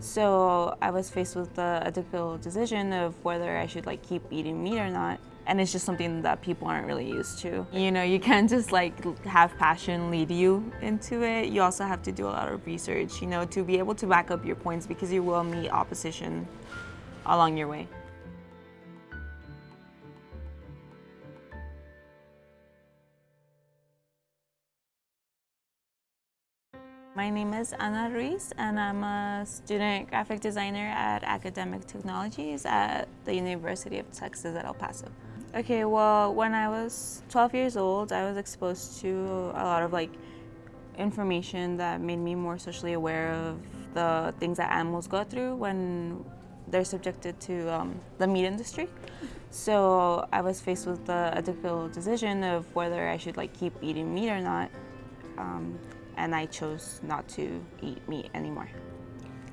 So I was faced with the difficult decision of whether I should like keep eating meat or not. And it's just something that people aren't really used to. You know, you can't just like have passion lead you into it. You also have to do a lot of research, you know, to be able to back up your points because you will meet opposition along your way. My name is Ana Ruiz and I'm a student graphic designer at Academic Technologies at the University of Texas at El Paso. Okay, well, when I was 12 years old, I was exposed to a lot of like information that made me more socially aware of the things that animals go through when they're subjected to um, the meat industry. So I was faced with the, ethical decision of whether I should like keep eating meat or not. Um, and I chose not to eat meat anymore.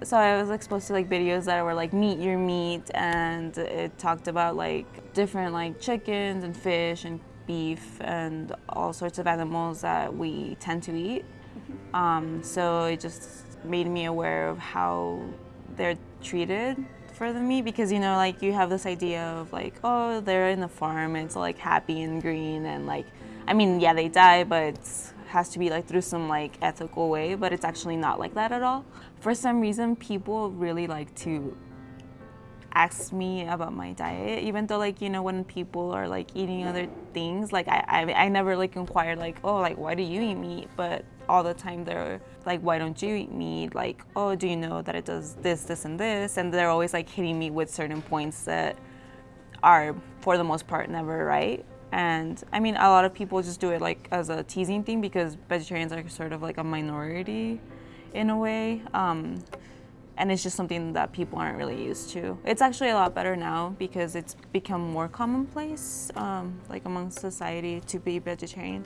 So I was exposed to like videos that were like Meet Your Meat and it talked about like different like chickens and fish and beef and all sorts of animals that we tend to eat. Um, so it just made me aware of how they're treated for the meat because you know like you have this idea of like oh they're in the farm it's like happy and green and like I mean yeah they die but has to be like through some like ethical way, but it's actually not like that at all. For some reason, people really like to ask me about my diet, even though like, you know, when people are like eating other things, like I, I, I never like inquired like, oh, like why do you eat meat? But all the time they're like, why don't you eat meat? Like, oh, do you know that it does this, this, and this? And they're always like hitting me with certain points that are, for the most part, never right. And I mean, a lot of people just do it like as a teasing thing because vegetarians are sort of like a minority in a way. Um, and it's just something that people aren't really used to. It's actually a lot better now because it's become more commonplace, um, like among society to be vegetarian.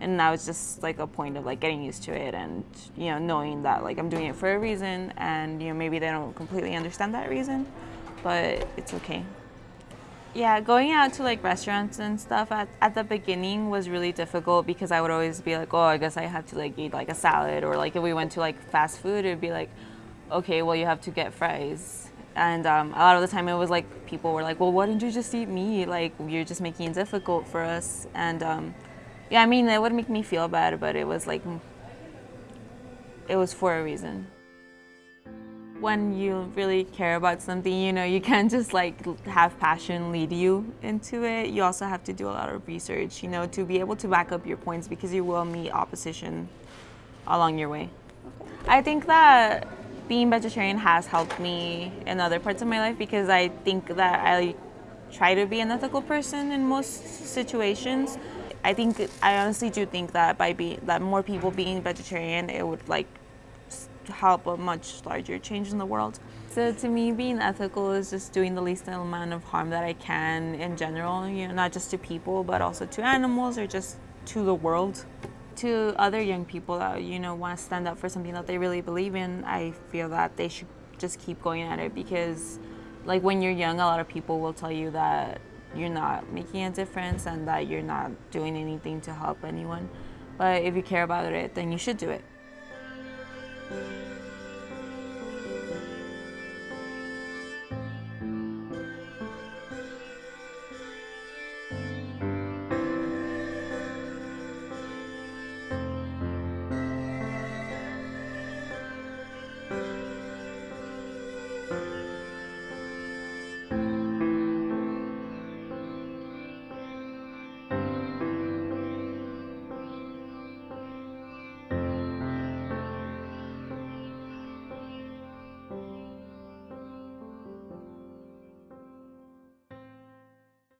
And now it's just like a point of like getting used to it and you know knowing that like I'm doing it for a reason and you know maybe they don't completely understand that reason, but it's okay. Yeah, going out to like restaurants and stuff at, at the beginning was really difficult because I would always be like, oh, I guess I have to like eat like a salad or like if we went to like fast food, it'd be like, okay, well you have to get fries. And um, a lot of the time it was like people were like, well, why didn't you just eat meat? Like you're just making it difficult for us. And um, yeah, I mean, it would make me feel bad, but it was like, it was for a reason when you really care about something, you know, you can't just like have passion lead you into it. You also have to do a lot of research, you know, to be able to back up your points because you will meet opposition along your way. I think that being vegetarian has helped me in other parts of my life because I think that I try to be an ethical person in most situations. I think I honestly do think that by being that more people being vegetarian, it would like help a much larger change in the world. So to me, being ethical is just doing the least amount of harm that I can in general, you know, not just to people, but also to animals or just to the world. To other young people that, you know, want to stand up for something that they really believe in, I feel that they should just keep going at it because like when you're young, a lot of people will tell you that you're not making a difference and that you're not doing anything to help anyone. But if you care about it, then you should do it. You.